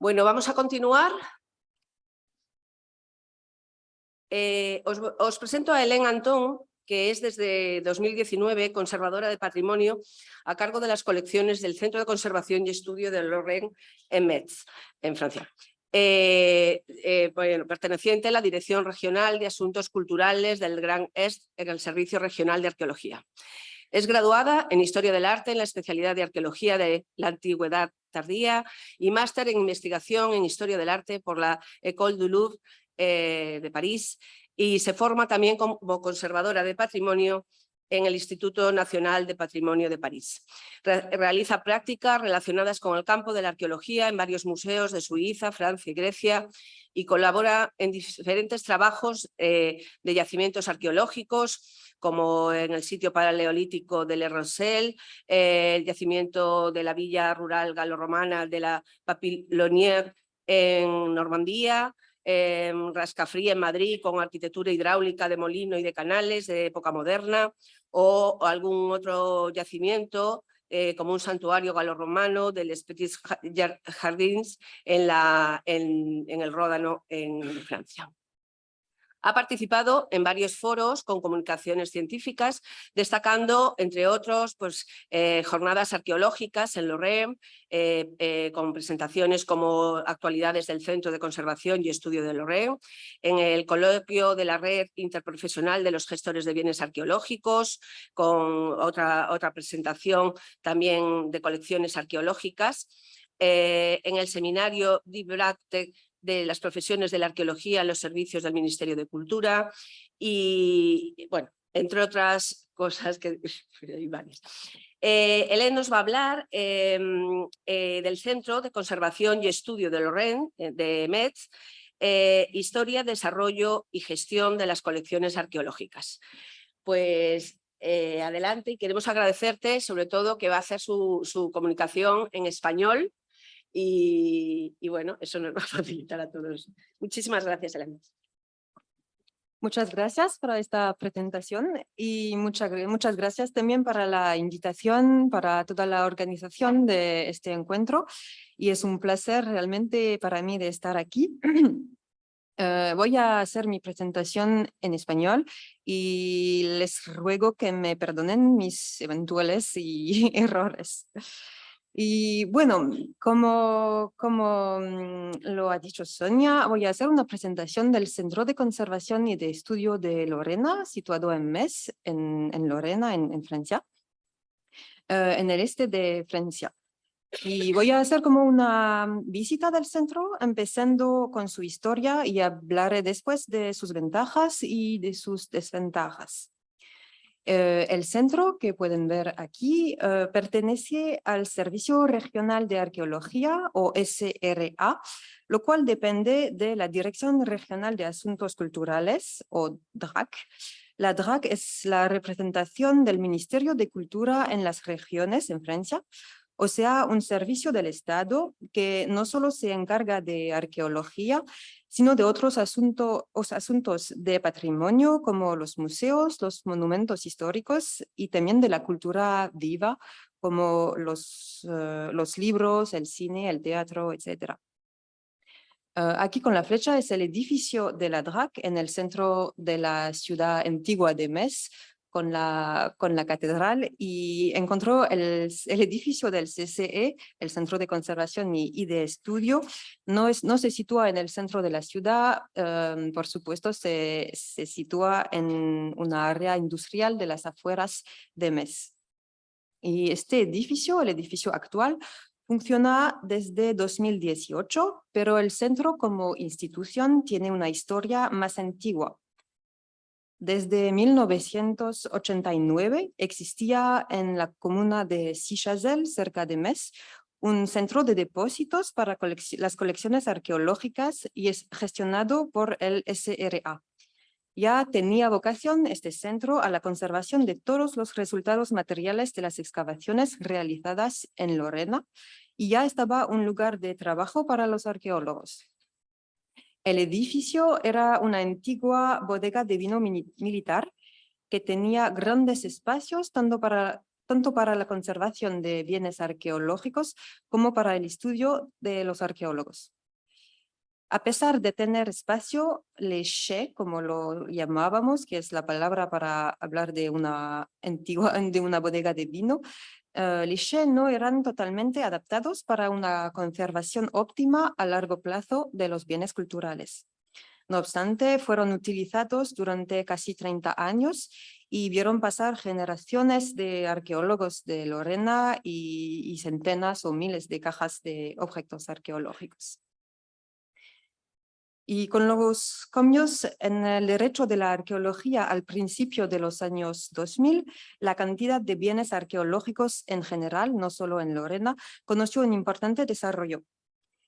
Bueno, vamos a continuar. Eh, os, presento a Hélène Antón, que es desde 2019 conservadora de patrimonio a cargo de las colecciones del Centro de Conservación y Estudio de Lorraine en Metz, en Francia. Eh, eh, perteneciente a la Dirección Regional de Asuntos Culturales del Gran Est en el Servicio Regional de Arqueología. Es graduada en Historia del Arte en la especialidad de Arqueología de la Antigüedad Tardía y máster en Investigación en Historia del Arte por la École du Louvre eh, de París y se forma también como conservadora de patrimonio en el Instituto Nacional de Patrimonio de París. realiza prácticas relacionadas con el campo de la arqueología en varios museos de Suiza, Francia y Grecia y colabora en diferentes trabajos eh, de yacimientos arqueológicos, como en el sitio paleolítico de Le Rosel, eh, el yacimiento de la villa rural galorromana de la Papillonière en Normandía, en Rascafrí en Madrid con arquitectura hidráulica de molino y de canales de época moderna o algún otro yacimiento eh, como un santuario galorromano del Petits Jardins en, la, en, en el Ródano en Francia. Ha participado en varios foros con comunicaciones científicas, destacando, entre otros, pues, eh, jornadas arqueológicas en Lorraine, eh, eh, con presentaciones como actualidades del Centro de Conservación y Estudio de Lorraine, en el coloquio de la Red Interprofesional de los Gestores de Bienes Arqueológicos, con otra, otra presentación también de colecciones arqueológicas, en el seminario Dibracte de las profesiones de la arqueología en los servicios del Ministerio de Cultura y, bueno, entre otras cosas que hay varias. Eh, nos va a hablar em, eh, del Centro de Conservación y Estudio de Lorraine, eh, de Metz, eh, Historia, Desarrollo y Gestión de las Colecciones Arqueológicas. Pues adelante y queremos agradecerte sobre todo que va a hacer su comunicación en español y, bueno, eso nos va a facilitar a todos. Muchísimas gracias, Elena. Muchas gracias por esta presentación y muchas, muchas gracias también para la invitación, para toda la organización de este encuentro. Y es un placer realmente para mí de estar aquí. Eh, voy a hacer mi presentación en español y les ruego que me perdonen mis eventuales y errores. Y bueno, como, como mm, lo ha dicho Sonia, voy a hacer una presentación del Centro de Conservación y de Estudio de Lorena, situado en Metz, en, en Lorena, en, Francia, eh, en el este de Francia. Y voy a hacer como una visita del centro, empezando con su historia y hablaré después de sus ventajas y de sus desventajas. Eh, el centro que pueden ver aquí eh, pertenece al Servicio Regional de Arqueología o SRA, lo cual depende de la Dirección Regional de Asuntos Culturales o DRAC. La DRAC es la representación del Ministerio de Cultura en las regiones en Francia, o sea, un servicio del Estado que no solo se encarga de arqueología, sino de otros asuntos de patrimonio como los museos, los monumentos históricos y también de la cultura viva como los, eh, libros, el cine, el teatro, etc. Eh, aquí con la flecha es el edificio de la DRAC en el centro de la ciudad antigua de Metz, con la, con la catedral y encontró el, el, edificio del CCE, el Centro de Conservación y, de Estudio. No, es, no se sitúa en el centro de la ciudad, em, por supuesto se, se sitúa en una área industrial de las afueras de Metz. Y este edificio, el edificio actual, funciona desde 2018, pero el centro como institución tiene una historia más antigua. Desde 1989 existía en la comuna de Sichazel, cerca de Metz, un centro de depósitos para las colecciones arqueológicas y es gestionado por el SRA. Ya tenía vocación este centro a la conservación de todos los resultados materiales de las excavaciones realizadas en Lorena y ya estaba un lugar de trabajo para los arqueólogos. El edificio era una antigua bodega de vino militar que tenía grandes espacios tanto para tanto para la conservación de bienes arqueológicos como para el estudio de los arqueólogos. A pesar de tener espacio, le che, como lo llamábamos, que es la palabra para hablar de una antigua, de una bodega de vino, uh, les no eran totalmente adaptados para una conservación óptima a largo plazo de los bienes culturales. No obstante, fueron utilizados durante casi 30 años y vieron pasar generaciones de arqueólogos de Lorena y centenas o miles de cajas de objetos arqueológicos. Y con los cambios en el derecho de la arqueología al principio de los años 2000, la cantidad de bienes arqueológicos en general, no solo en Lorena, conoció un importante desarrollo.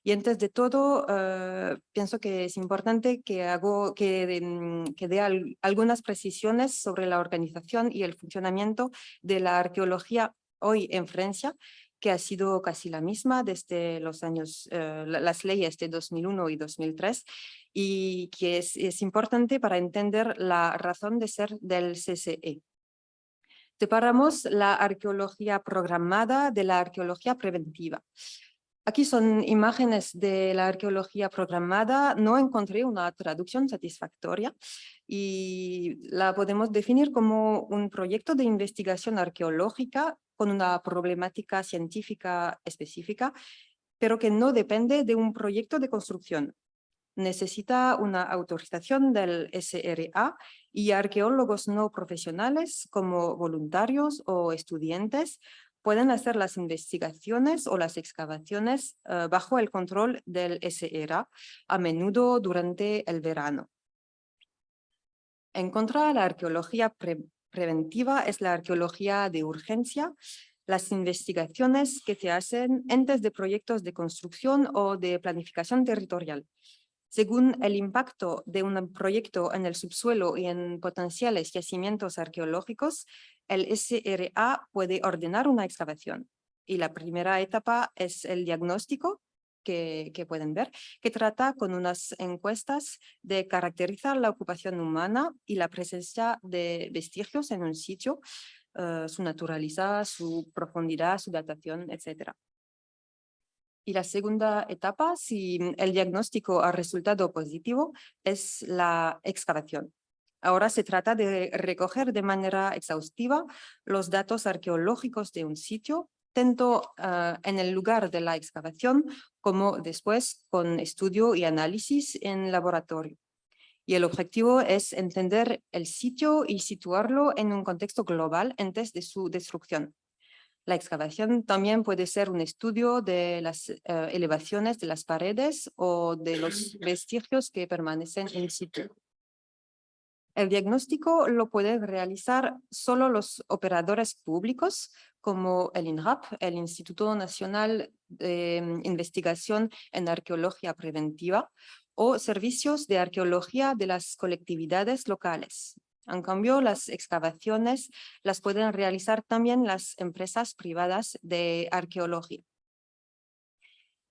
Y antes de todo, eh, pienso que es importante que, hago, que, mm, que dé algunas precisiones sobre la organización y el funcionamiento de la arqueología hoy en Francia, que ha sido casi la misma desde los años, eh, las leyes de 2001 y 2003, y que es, es importante para entender la razón de ser del CCE. Separamos la arqueología programada de la arqueología preventiva. Aquí son imágenes de la arqueología programada. No encontré una traducción satisfactoria y la podemos definir como un proyecto de investigación arqueológica con una problemática científica específica, pero que no depende de un proyecto de construcción. Necesita una autorización del SRA y arqueólogos no profesionales como voluntarios o estudiantes pueden hacer las investigaciones o las excavaciones eh, bajo el control del SRA, a menudo durante el verano. En contra, la arqueología preventiva es la arqueología de urgencia, las investigaciones que se hacen antes de proyectos de construcción o de planificación territorial. Según el impacto de un proyecto en el subsuelo y en potenciales yacimientos arqueológicos, el SRA puede ordenar una excavación. Y la primera etapa es el diagnóstico, que, pueden ver, que trata con unas encuestas de caracterizar la ocupación humana y la presencia de vestigios en un sitio, uh, su naturaleza, su profundidad, su datación, etc. Y la segunda etapa, si el diagnóstico ha resultado positivo, es la excavación. Ahora se trata de recoger de manera exhaustiva los datos arqueológicos de un sitio, tanto uh, en el lugar de la excavación como después con estudio y análisis en laboratorio. Y el objetivo es entender el sitio y situarlo en un contexto global antes de su destrucción. La excavación también puede ser un estudio de las uh, elevaciones de las paredes o de los vestigios que permanecen en situ. El diagnóstico lo pueden realizar solo los operadores públicos como el INRAP, el Instituto Nacional de mm, Investigación en Arqueología Preventiva, o servicios de arqueología de las colectividades locales. En cambio, las excavaciones las pueden realizar también las empresas privadas de arqueología.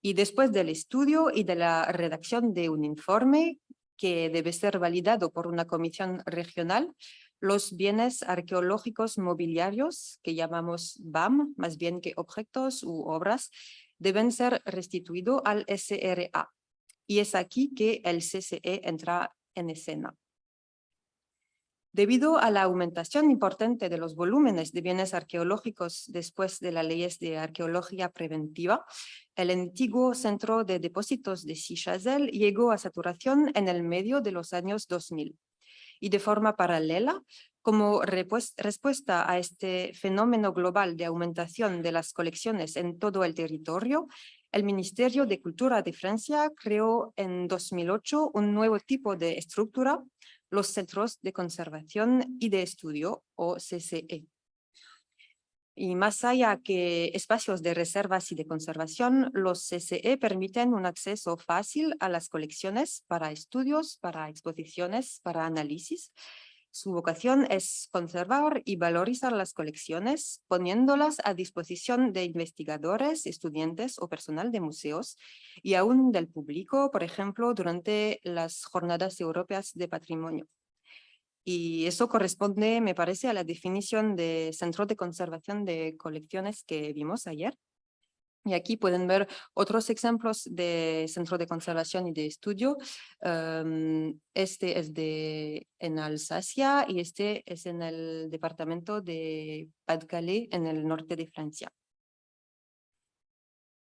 Y después del estudio y de la redacción de un informe que debe ser validado por una comisión regional, los bienes arqueológicos mobiliarios, que llamamos BAM, más bien que objetos u obras, deben ser restituidos al SRA. Y es aquí que el CCE entra en escena. Debido a la aumentación importante de los volúmenes de bienes arqueológicos después de las leyes de arqueología preventiva, el antiguo centro de depósitos de Sichazel llegó a saturación en el medio de los años 2000. Y de forma paralela, como respuesta a este fenómeno global de aumentación de las colecciones en todo el territorio, el Ministerio de Cultura de Francia creó en 2008 un nuevo tipo de estructura los Centros de Conservación y de Estudio, o CCE. Y más allá que espacios de reservas y de conservación, los CCE permiten un acceso fácil a las colecciones para estudios, para exposiciones, para análisis su vocación es conservar y valorizar las colecciones, poniéndolas a disposición de investigadores, estudiantes o personal de museos y aún del público, por ejemplo, durante las Jornadas Europeas de Patrimonio. Y eso corresponde, me parece, a la definición de centro de conservación de colecciones que vimos ayer. Y aquí pueden ver otros ejemplos de centro de conservación y de estudio. Em, este es de, en Alsacia y este es en el departamento de Pas-de-Calais, en el norte de Francia.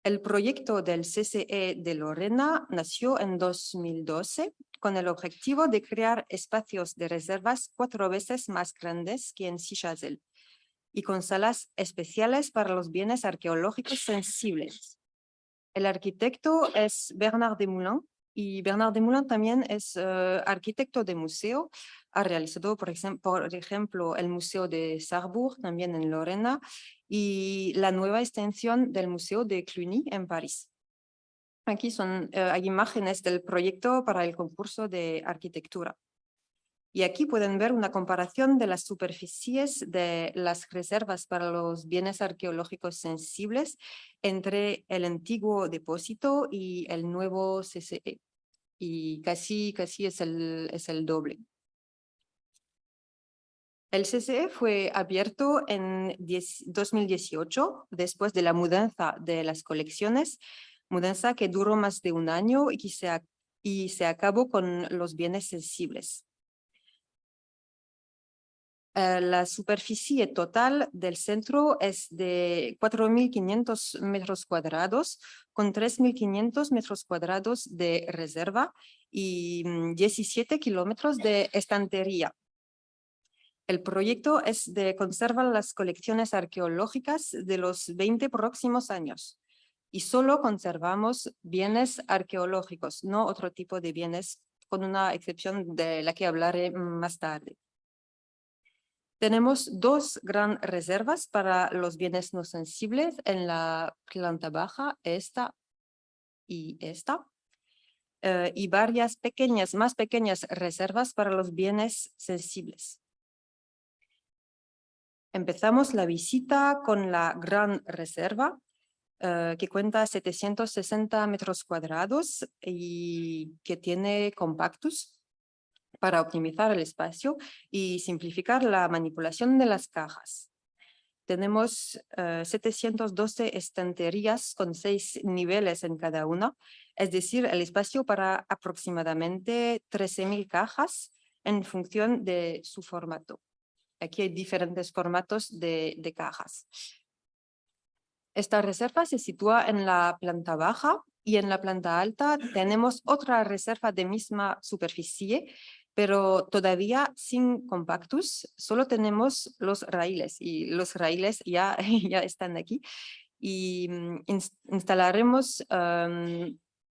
El proyecto del CCE de Lorena nació en 2012 con el objetivo de crear espacios de reservas cuatro veces más grandes que en Sichazel y con salas especiales para los bienes arqueológicos sensibles. El arquitecto es Bernard Desmoulins y Bernard Desmoulins también es eh, arquitecto de museo. Ha realizado, por, por ejemplo, el Museo de Sarrebourg, también en Lorena, y la nueva extensión del Museo de Cluny en París. Aquí son, eh, hay imágenes del proyecto para el concurso de arquitectura. Y aquí pueden ver una comparación de las superficies de las reservas para los bienes arqueológicos sensibles entre el antiguo depósito y el nuevo CCE. Y casi, casi es, el, es el doble. El CCE fue abierto en 2018, después de la mudanza de las colecciones, mudanza que duró más de un año y, que se, y se acabó con los bienes sensibles. Eh, la superficie total del centro es de 4.500 metros cuadrados, con 3.500 metros cuadrados de reserva y 17 mm, kilómetros de estantería. El proyecto es de conservar las colecciones arqueológicas de los 20 próximos años y solo conservamos bienes arqueológicos, no otro tipo de bienes, con una excepción de la que hablaré más tarde. Tenemos dos gran reservas para los bienes no sensibles en la planta baja, esta y esta, eh, y varias pequeñas, más pequeñas reservas para los bienes sensibles. Empezamos la visita con la gran reserva, eh, que cuenta 760 metros cuadrados y que tiene compactus, para optimizar el espacio y simplificar la manipulación de las cajas. Tenemos 712 eh, estanterías con seis niveles en cada una, es decir, el espacio para aproximadamente 13.000 cajas en función de su formato. Aquí hay diferentes formatos de, de cajas. Esta reserva se sitúa en la planta baja y en la planta alta tenemos otra reserva de misma superficie pero todavía sin compactus, solo tenemos los raíles y los raíles ya, ya están aquí y mm, instalaremos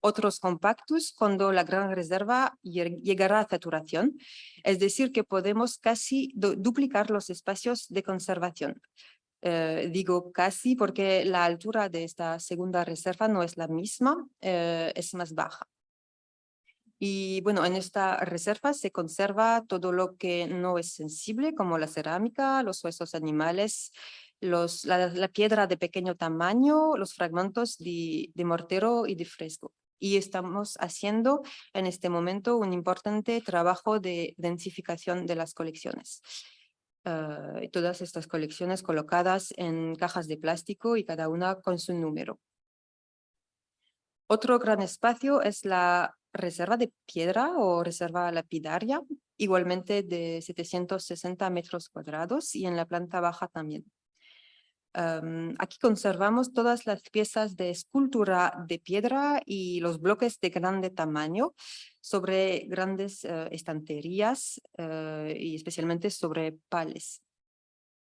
otros compactus cuando la gran reserva llegará a saturación, es decir que podemos casi duplicar los espacios de conservación. Eh, digo casi porque la altura de esta segunda reserva no es la misma, eh, es más baja. Y bueno, en esta reserva se conserva todo lo que no es sensible, como la cerámica, los huesos animales, los, la, piedra de pequeño tamaño, los fragmentos de, mortero y de fresco. Y estamos haciendo en este momento un importante trabajo de densificación de las colecciones. Uh, todas estas colecciones colocadas en cajas de plástico y cada una con su número. Otro gran espacio es la reserva de piedra o reserva lapidaria, igualmente de 760 metros cuadrados y en la planta baja también. aquí conservamos todas las piezas de escultura de piedra y los bloques de grande tamaño sobre grandes eh, estanterías eh, y especialmente sobre pales.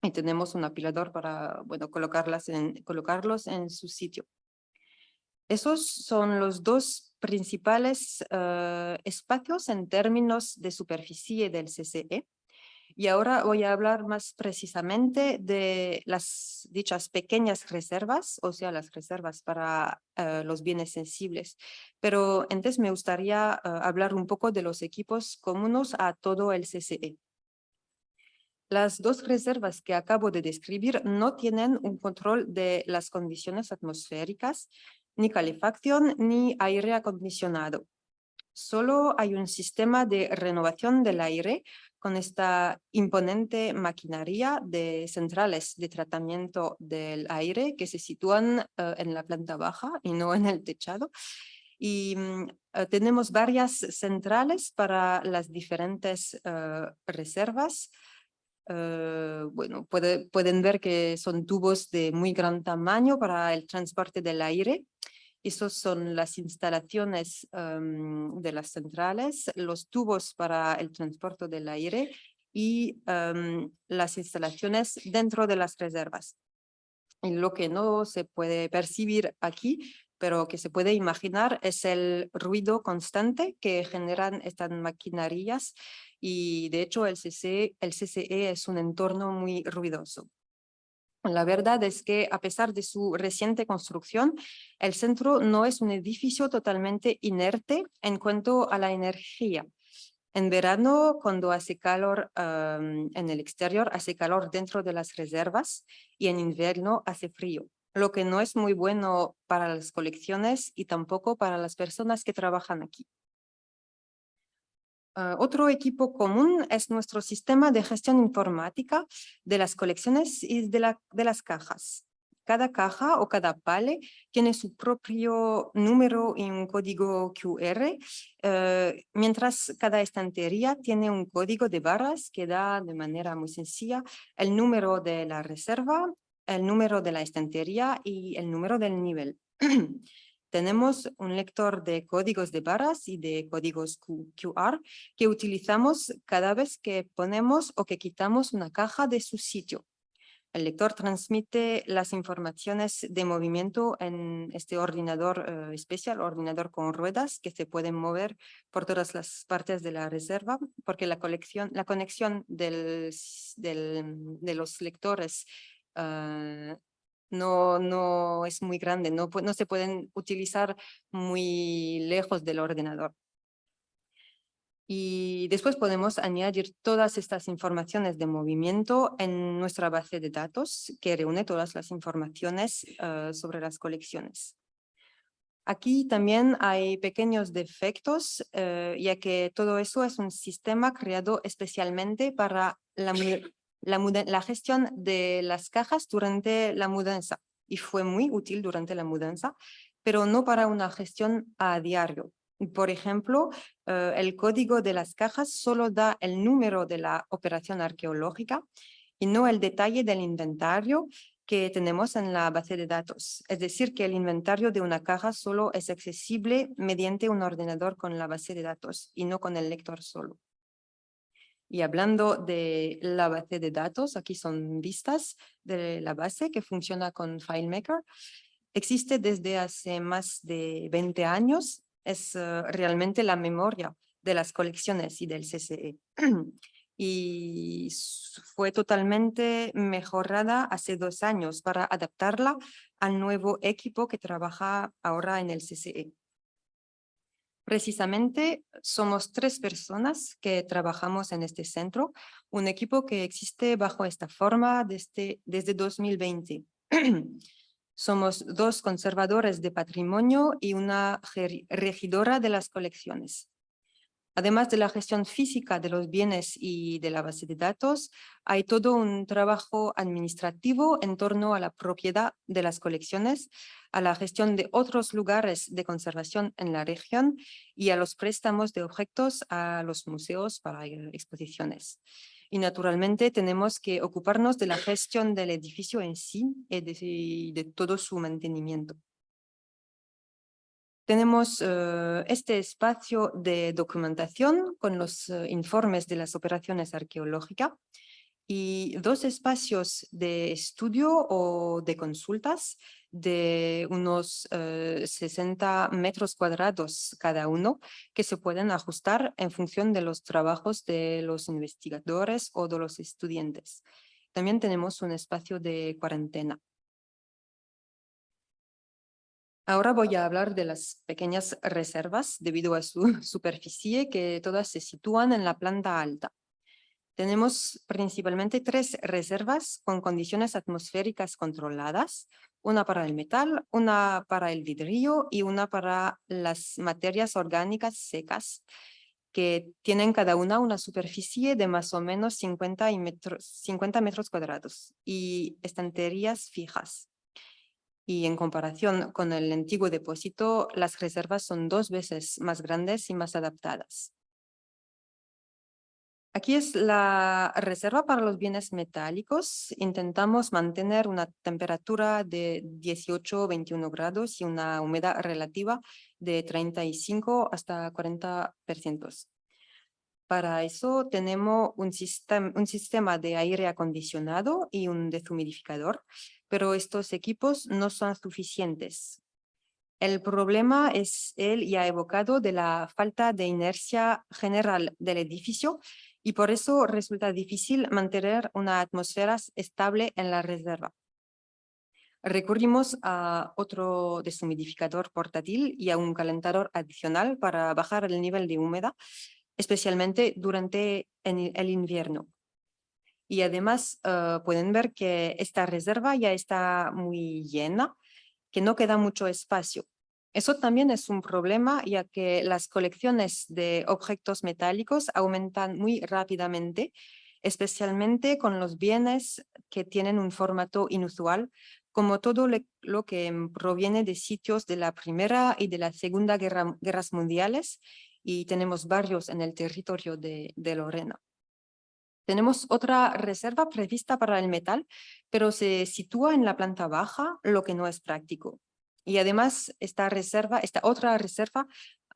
Y tenemos un apilador para bueno, colocarlas en, colocarlos en su sitio. Esos son los dos principales eh, espacios en términos de superficie del CCE. Y ahora voy a hablar más precisamente de las dichas pequeñas reservas, o sea, las reservas para eh, los bienes sensibles. Pero antes me gustaría eh, hablar un poco de los equipos comunes a todo el CCE. Las dos reservas que acabo de describir no tienen un control de las condiciones atmosféricas ni calefacción ni aire acondicionado. solo hay un sistema de renovación del aire con esta imponente maquinaria de centrales de tratamiento del aire que se sitúan eh, en la planta baja y no en el techado. Y mm, eh, tenemos varias centrales para las diferentes eh, reservas. bueno, pueden ver que son tubos de muy gran tamaño para el transporte del aire esas son las instalaciones em, de las centrales, los tubos para el transporte del aire y em, las instalaciones dentro de las reservas. Y lo que no se puede percibir aquí, pero que se puede imaginar, es el ruido constante que generan estas maquinarias y de hecho el CCE, el CCE es un entorno muy ruidoso. La verdad es que a pesar de su reciente construcción, el centro no es un edificio totalmente inerte en cuanto a la energía. En verano, cuando hace calor en el exterior, hace calor dentro de las reservas y en invierno hace frío, lo que no es muy bueno para las colecciones y tampoco para las personas que trabajan aquí. Ah, otro equipo común es nuestro sistema de gestión informática de las colecciones y de, la, de las cajas. Cada caja o cada pale tiene su propio número y un código QR, eh, mientras cada estantería tiene un código de barras que da de manera muy sencilla el número de la reserva, el número de la estantería y el número del nivel. tenemos un lector de códigos de barras y de códigos QR que utilizamos cada vez que ponemos o que quitamos una caja de su sitio. El lector transmite las informaciones de movimiento en este ordenador eh, especial, ordenador con ruedas, que se pueden mover por todas las partes de la reserva, porque la, colección, la conexión del, de los lectores eh, no, no es muy grande, no, no se pueden utilizar muy lejos del ordenador. Y después podemos añadir todas estas informaciones de movimiento en nuestra base de datos que reúne todas las informaciones eh, sobre las colecciones. Aquí también hay pequeños defectos, eh, ya que todo eso es un sistema creado especialmente para la, la, gestión de las cajas durante la mudanza y fue muy útil durante la mudanza, pero no para una gestión a diario. Por ejemplo, eh, el código de las cajas solo da el número de la operación arqueológica y no el detalle del inventario que tenemos en la base de datos. Es decir, que el inventario de una caja solo es accesible mediante un ordenador con la base de datos y no con el lector solo. Y hablando de la base de datos, aquí son vistas de la base que funciona con FileMaker. Existe desde hace más de 20 años. Es eh, realmente la memoria de las colecciones y del CCE. y fue totalmente mejorada hace dos años para adaptarla al nuevo equipo que trabaja ahora en el CCE. Precisamente somos tres personas que trabajamos en este centro, un equipo que existe bajo esta forma desde, desde 2020. somos dos conservadores de patrimonio y una regidora de las colecciones. Además de la gestión física de los bienes y de la base de datos, hay todo un trabajo administrativo en torno a la propiedad de las colecciones, a la gestión de otros lugares de conservación en la región y a los préstamos de objetos a los museos para exposiciones. Y naturalmente tenemos que ocuparnos de la gestión del edificio en sí y de todo su mantenimiento. Tenemos eh, este espacio de documentación con los eh, informes de las operaciones arqueológicas y dos espacios de estudio o de consultas de unos 60 eh, metros cuadrados cada uno que se pueden ajustar en función de los trabajos de los investigadores o de los estudiantes. También tenemos un espacio de cuarentena. Ahora voy a hablar de las pequeñas reservas debido a su superficie que todas se sitúan en la planta alta. Tenemos principalmente tres reservas con condiciones atmosféricas controladas, una para el metal, una para el vidrio y una para las materias orgánicas secas, que tienen cada una una superficie de más o menos 50, metros, 50 metros cuadrados y estanterías fijas. Y en comparación con el antiguo depósito, las reservas son dos veces más grandes y más adaptadas. Aquí es la reserva para los bienes metálicos. Intentamos mantener una temperatura de 18 21 grados y una humedad relativa de 35 hasta 40%. Para eso tenemos un un sistema de aire acondicionado y un deshumidificador, pero estos equipos no son suficientes. El problema es el ya evocado de la falta de inercia general del edificio y por eso resulta difícil mantener una atmósfera estable en la reserva. Recurrimos a otro deshumidificador portátil y a un calentador adicional para bajar el nivel de humedad, especialmente durante el invierno. Y además eh, pueden ver que esta reserva ya está muy llena, que no queda mucho espacio. Eso también es un problema ya que las colecciones de objetos metálicos aumentan muy rápidamente, especialmente con los bienes que tienen un formato inusual, como todo lo que proviene de sitios de la Primera y de la Segunda Guerra, Guerras Mundiales, y tenemos varios en el territorio de Lorena. Tenemos otra reserva prevista para el metal, pero se sitúa en la planta baja, lo que no es práctico. Y además, esta reserva, esta otra reserva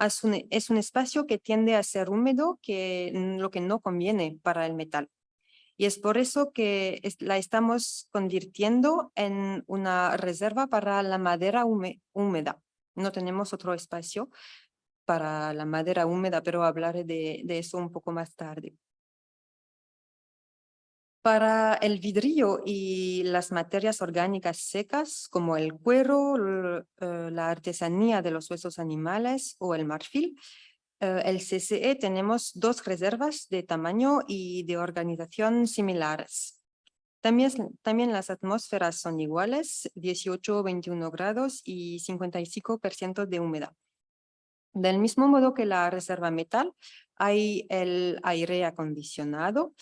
es un, es un espacio que tiende a ser húmedo, que, lo que no conviene para el metal. Y es por eso que la estamos convirtiendo en una reserva para la madera húmeda. No tenemos otro espacio para la madera húmeda, pero hablaré de, de eso un poco más tarde. Para el vidrio y las materias orgánicas secas como el cuero, eh, la artesanía de los huesos animales o el marfil, eh, el CCE tenemos dos reservas de tamaño y de organización similares. También, también las atmósferas son iguales, 18, 21 grados y 55% de humedad. Del mismo modo que la reserva metal, hay el aire acondicionado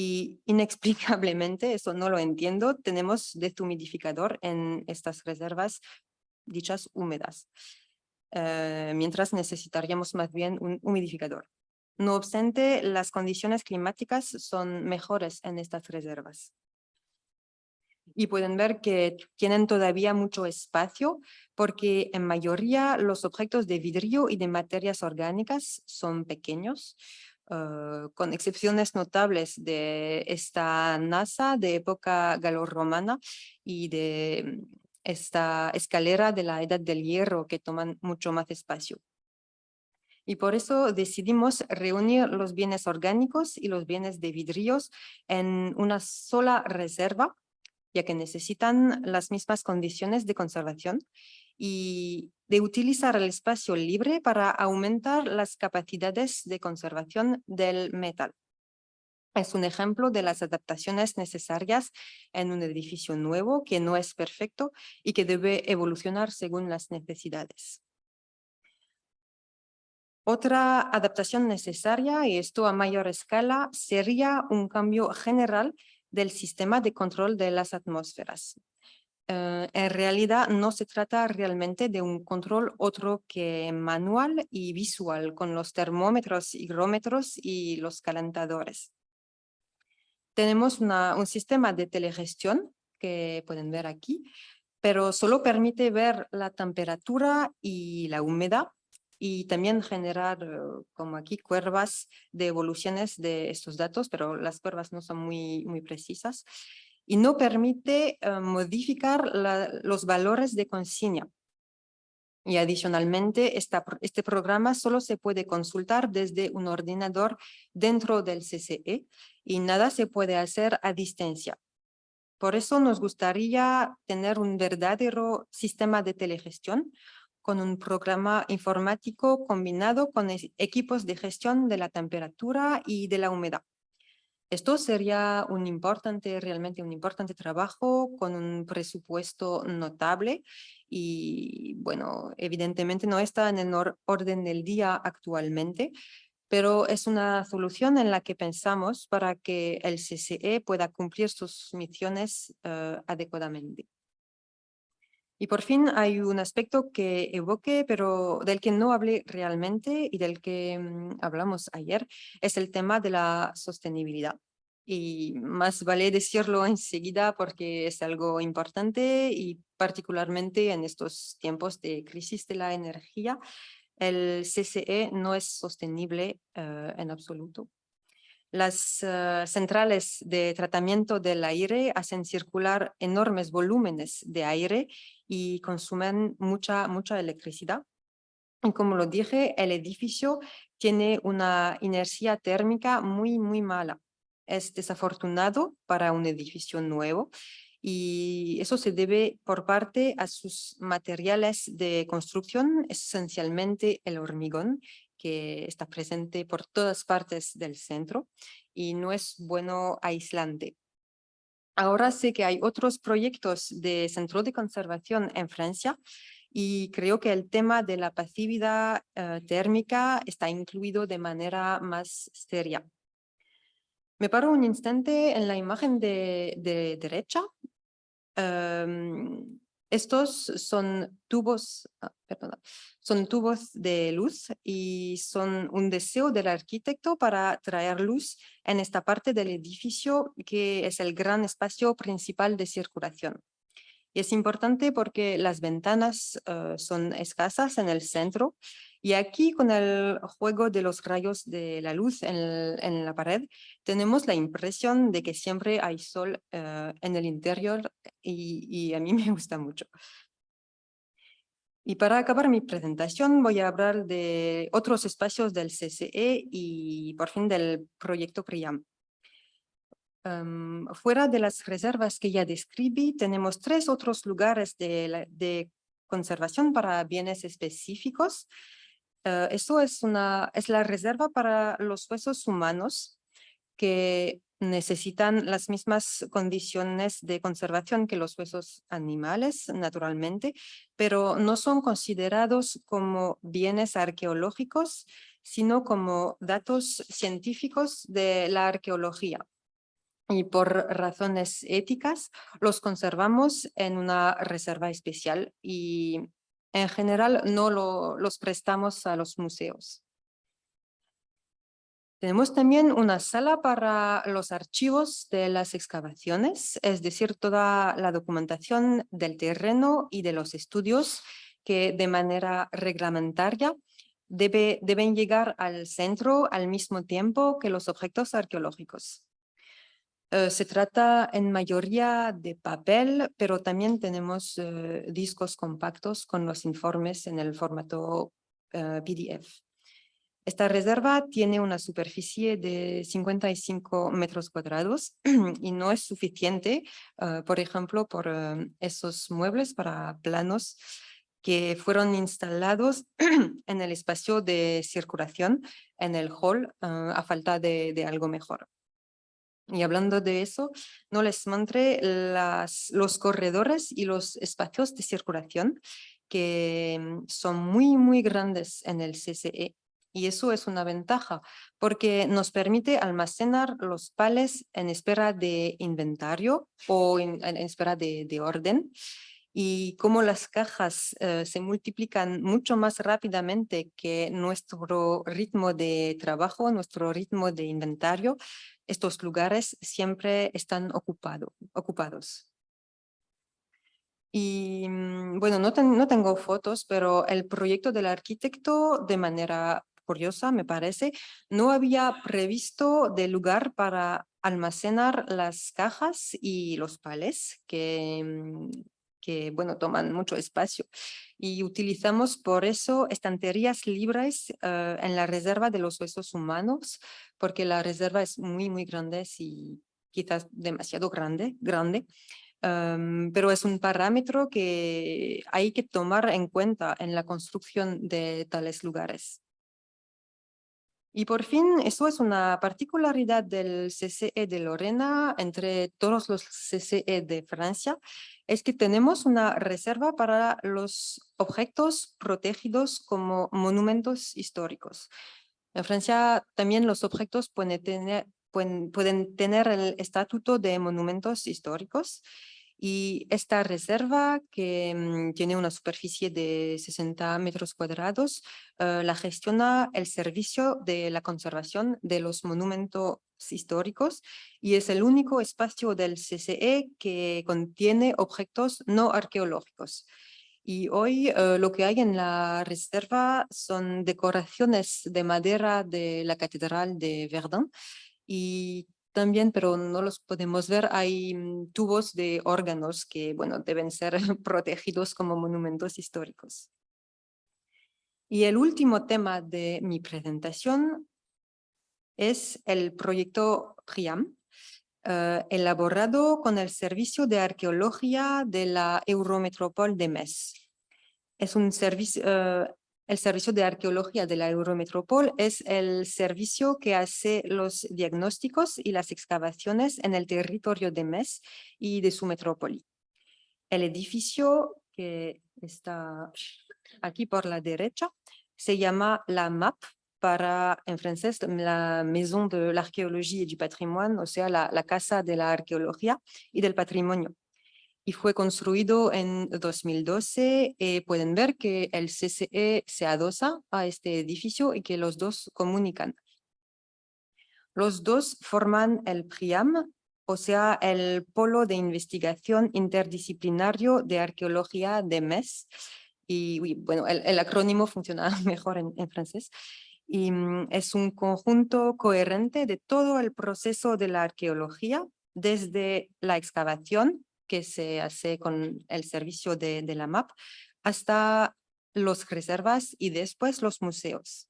y inexplicablemente, eso no lo entiendo, tenemos deshumidificador en estas reservas dichas húmedas, eh, mientras necesitaríamos más bien un humidificador. No obstante, las condiciones climáticas son mejores en estas reservas. Y pueden ver que tienen todavía mucho espacio porque en mayoría los objetos de vidrio y de materias orgánicas son pequeños, Ah, con excepciones notables de esta NASA de época galorromana y de mm, esta escalera de la Edad del Hierro que toman mucho más espacio. Y por eso decidimos reunir los bienes orgánicos y los bienes de vidrios en una sola reserva, ya que necesitan las mismas condiciones de conservación y de utilizar el espacio libre para aumentar las capacidades de conservación del metal. Es un ejemplo de las adaptaciones necesarias en un edificio nuevo que no es perfecto y que debe evolucionar según las necesidades. Otra adaptación necesaria, y esto a mayor escala, sería un cambio general del sistema de control de las atmósferas. Eh, en realidad no se trata realmente de un control otro que manual y visual con los termómetros, higrómetros y los calentadores. Tenemos un sistema de telegestión que pueden ver aquí, pero solo permite ver la temperatura y la humedad y también generar, eh, como aquí, curvas de evoluciones de estos datos, pero las curvas no son muy, muy precisas y no permite eh, modificar los valores de consigna. Y adicionalmente, este programa solo se puede consultar desde un ordenador dentro del CCE y nada se puede hacer a distancia. Por eso nos gustaría tener un verdadero sistema de telegestión con un programa informático combinado con equipos de gestión de la temperatura y de la humedad. Esto sería un importante, realmente un importante trabajo con un presupuesto notable y bueno, evidentemente no está en el orden del día actualmente, pero es una solución en la que pensamos para que el CCE pueda cumplir sus misiones eh, adecuadamente. Y por fin hay un aspecto que evoque, pero del que no hablé realmente y del que mm, hablamos ayer, es el tema de la sostenibilidad. Y más vale decirlo enseguida porque es algo importante y particularmente en estos tiempos de crisis de la energía, el CCE no es sostenible eh, en absoluto. Las eh, centrales de tratamiento del aire hacen circular enormes volúmenes de aire y consumen mucha, mucha electricidad. Y como lo dije, el edificio tiene una inercia térmica muy, muy mala. Es desafortunado para un edificio nuevo y eso se debe por parte a sus materiales de construcción, esencialmente el hormigón, que está presente por todas partes del centro y no es bueno aislante. Ahora sé que hay otros proyectos de centro de conservación en Francia y creo que el tema de la pasividad eh, térmica está incluido de manera más seria. Me paro un instante en la imagen de, derecha. Em, estos son tubos, ah, son tubos de luz y son un deseo del arquitecto para traer luz en esta parte del edificio que es el gran espacio principal de circulación. Y es importante porque las ventanas eh, son escasas en el centro y aquí con el juego de los rayos de la luz en, la pared tenemos la impresión de que siempre hay sol eh, en el interior y, y a mí me gusta mucho. Y para acabar mi presentación voy a hablar de otros espacios del CCE y por fin del proyecto PRIAM. Em, fuera de las reservas que ya describí, tenemos tres otros lugares de, conservación para bienes específicos. Uh, eso es, una, es la reserva para los huesos humanos que necesitan las mismas condiciones de conservación que los huesos animales, naturalmente, pero no son considerados como bienes arqueológicos, sino como datos científicos de la arqueología. Y por razones éticas los conservamos en una reserva especial y en general no los prestamos a los museos. Tenemos también una sala para los archivos de las excavaciones, es decir, toda la documentación del terreno y de los estudios que de manera reglamentaria debe, deben llegar al centro al mismo tiempo que los objetos arqueológicos. Eh, se trata en mayoría de papel, pero también tenemos eh, discos compactos con los informes en el formato eh, PDF. Esta reserva tiene una superficie de 55 metros cuadrados y no es suficiente, por ejemplo, por esos muebles para planos que fueron instalados en el espacio de circulación en el hall a falta de algo mejor. Y hablando de eso, no les mostré las, los corredores y los espacios de circulación que mm, son muy, muy grandes en el CCE. Y eso es una ventaja porque nos permite almacenar los pales en espera de inventario o en, espera de, de, orden. Y como las cajas eh, se multiplican mucho más rápidamente que nuestro ritmo de trabajo, nuestro ritmo de inventario, estos lugares siempre están ocupado, ocupados. Y mm, bueno, no, no tengo fotos, pero el proyecto del arquitecto, de manera curiosa, me parece, no había previsto de lugar para almacenar las cajas y los pales que, mm, que bueno, toman mucho espacio. Y utilizamos por eso estanterías libres eh, en la reserva de los huesos humanos, porque la reserva es muy, muy grande y quizás demasiado grande, grande. Em, pero es un parámetro que hay que tomar en cuenta en la construcción de tales lugares. Y por fin, eso es una particularidad del CCE de Lorena entre todos los CCE de Francia, es que tenemos una reserva para los objetos protegidos como monumentos históricos. En Francia también los objetos pueden tener, el estatuto de monumentos históricos y esta reserva, que mm, tiene una superficie de 60 metros cuadrados, eh, la gestiona el Servicio de la Conservación de los Monumentos Históricos y es el único espacio del CCE que contiene objetos no arqueológicos. Y hoy eh, lo que hay en la reserva son decoraciones de madera de la Catedral de Verdun y también, pero no los podemos ver, hay mm, tubos de órganos que, bueno, deben ser protegidos como monumentos históricos. Y el último tema de mi presentación es el proyecto PRIAM, eh, elaborado con el Servicio de Arqueología de la Eurometropol de Metz. Es un servicio, eh, el Servicio de Arqueología de la Eurometropol es el servicio que hace los diagnósticos y las excavaciones en el territorio de Metz y de su metrópoli. El edificio que está aquí por la derecha se llama la MAP, para, en francés, la Maison de l'Archéologie et du Patrimoine, o sea, la, Casa de la Arqueología y del Patrimonio y fue construido en 2012. Eh, pueden ver que el CCE se adosa a este edificio y que los dos comunican. Los dos forman el PRIAM, o sea, el Polo de Investigación Interdisciplinario de Arqueología de MES. Y bueno, el, acrónimo funciona mejor en francés. Y mm, es un conjunto coherente de todo el proceso de la arqueología, desde la excavación que se hace con el servicio de, la MAP, hasta los reservas y después los museos.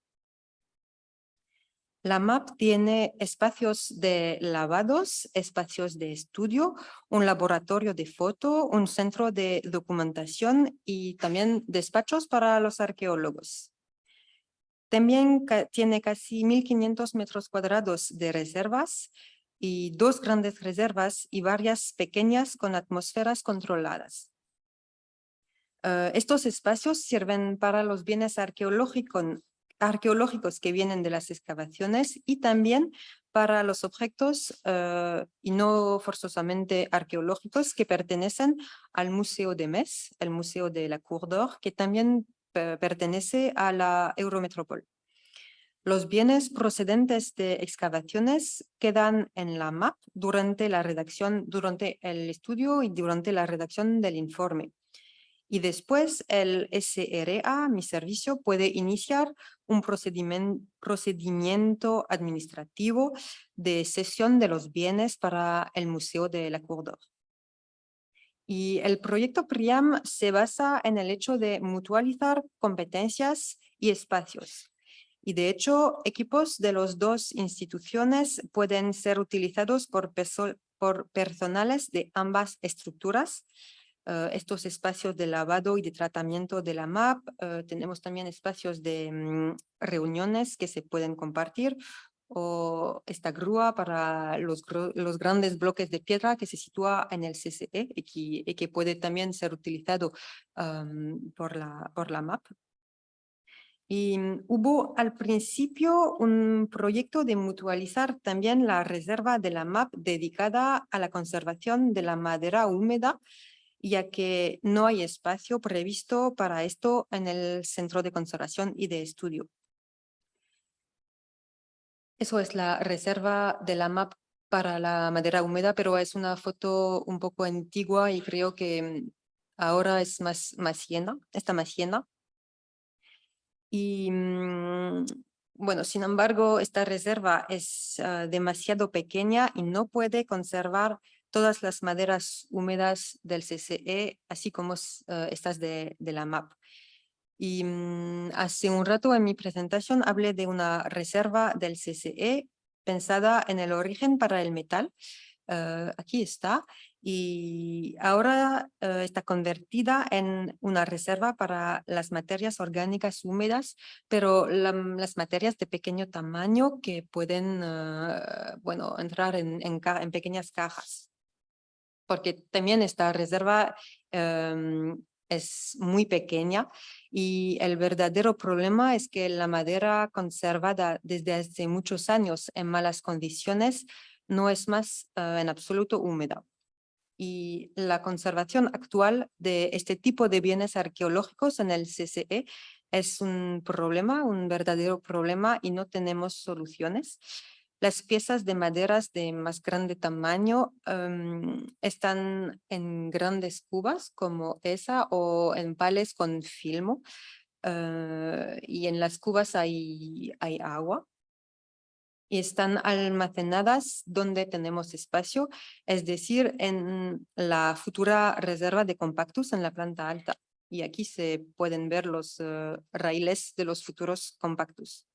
La MAP tiene espacios de lavados, espacios de estudio, un laboratorio de foto, un centro de documentación y también despachos para los arqueólogos. También tiene casi 1.500 metros cuadrados de reservas y dos grandes reservas y varias pequeñas con atmósferas controladas. Eh, estos espacios sirven para los bienes arqueológicos, que vienen de las excavaciones y también para los objetos eh, y no forzosamente arqueológicos que pertenecen al Museo de Metz, el Museo de la Cour d'Or, que también pertenece a la Eurometropol. Los bienes procedentes de excavaciones quedan en la MAP durante la redacción, durante el estudio y durante la redacción del informe. Y después el SRA, mi servicio, puede iniciar un procedimiento, administrativo de cesión de los bienes para el Museo de la Cour. Y el proyecto PRIAM se basa en el hecho de mutualizar competencias y espacios y de hecho, equipos de las dos instituciones pueden ser utilizados por, por personales de ambas estructuras. Eh, estos espacios de lavado y de tratamiento de la MAP, eh, tenemos también espacios de mm, reuniones que se pueden compartir o esta grúa para los, los, grandes bloques de piedra que se sitúa en el CCE y que, puede también ser utilizado por, la, por la MAP y mm, hubo al principio un proyecto de mutualizar también la reserva de la MAP dedicada a la conservación de la madera húmeda, ya que no hay espacio previsto para esto en el Centro de Conservación y de Estudio. Eso es la reserva de la MAP para la madera húmeda, pero es una foto un poco antigua y creo que mm, ahora es más, más llena, está más llena. Y mm, bueno, sin embargo, esta reserva es ah, demasiado pequeña y no puede conservar todas las maderas húmedas del CCE, así como ah, estas de, la MAP. Y mm, hace un rato en mi presentación hablé de una reserva del CCE pensada en el origen para el metal. Ah, aquí está. y ahora eh, está convertida en una reserva para las materias orgánicas húmedas, pero las materias de pequeño tamaño que pueden eh, bueno, entrar en, en, pequeñas cajas. Porque también esta reserva em, es muy pequeña y el verdadero problema es que la madera conservada desde hace muchos años en malas condiciones no es más eh, en absoluto húmeda y la conservación actual de este tipo de bienes arqueológicos en el CCE es un problema, un verdadero problema y no tenemos soluciones. Las piezas de maderas de más grande tamaño em, están en grandes cubas como esa o en pales con filmo eh, y en las cubas hay, hay agua y están almacenadas donde tenemos espacio, es decir, en la futura reserva de compactos en la planta alta. Y aquí se pueden ver los eh, raíles de los futuros compactos.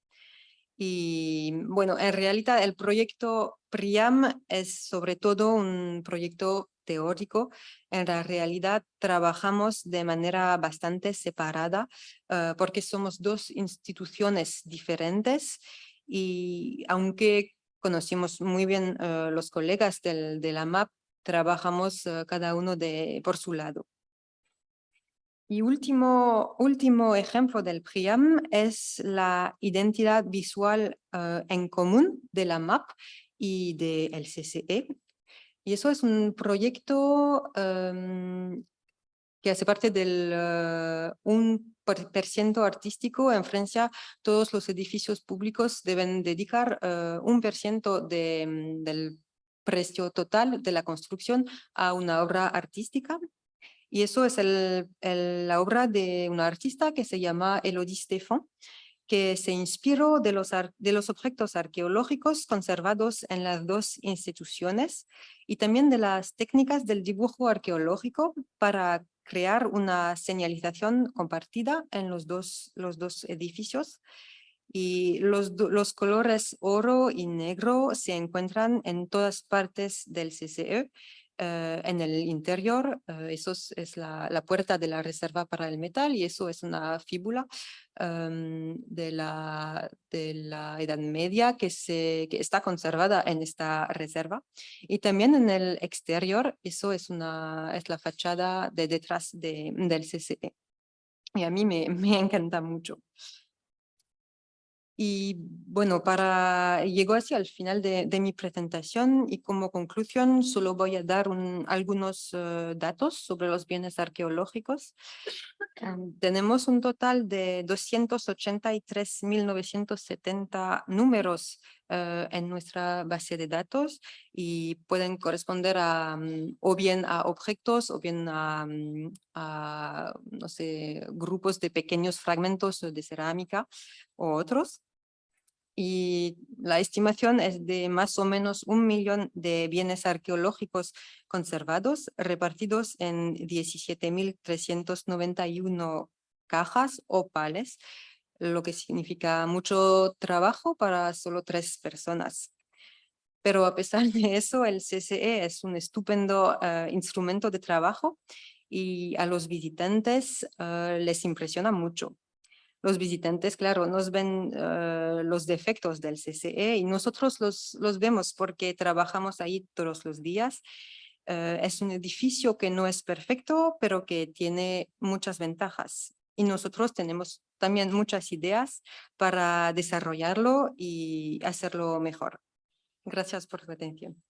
Y bueno, en realidad el proyecto PRIAM es sobre todo un proyecto teórico. En la realidad trabajamos de manera bastante separada eh, porque somos dos instituciones diferentes y aunque conocimos muy bien uh, los colegas del, de la MAP, trabajamos uh, cada uno de, por su lado. Y último, último ejemplo del PRIAM es la identidad visual uh, en común de la MAP y del CCE. Y eso es un proyecto um, que hace parte del uh, un por ciento artístico. En Francia, todos los edificios públicos deben dedicar uh, un por ciento de, mm, del precio total de la construcción a una obra artística. Y eso es la obra de una artista que se llama Elodie Stéphan, que se inspiró de los, objetos arqueológicos conservados en las dos instituciones y también de las técnicas del dibujo arqueológico para crear una señalización compartida en los dos, edificios. Y los, los colores oro y negro se encuentran en todas partes del CCE en el interior, eh, eso es, la, la, puerta de la reserva para el metal y eso es una fíbula em, de, la, de la Edad Media que, se, que está conservada en esta reserva. Y también en el exterior, eso es, una, es la fachada de detrás de, del CCE. Y a mí me, me encanta mucho. Y bueno, para llegó hacia el final de, mi presentación y como conclusión solo voy a dar algunos eh, datos sobre los bienes arqueológicos. tenemos un total de 283.970 números eh, en nuestra base de datos y pueden corresponder a o bien a objetos o bien a, a, no sé, grupos de pequeños fragmentos de cerámica o otros y la estimación es de más o menos un millón de bienes arqueológicos conservados repartidos en 17.391 cajas o pales, lo que significa mucho trabajo para solo tres personas. Pero a pesar de eso, el CCE es un estupendo eh, instrumento de trabajo y a los visitantes eh, les impresiona mucho los visitantes, claro, nos ven eh, los defectos del CCE y nosotros los, los vemos porque trabajamos ahí todos los días. Eh, es un edificio que no es perfecto, pero que tiene muchas ventajas. Y nosotros tenemos también muchas ideas para desarrollarlo y hacerlo mejor. Gracias por su atención.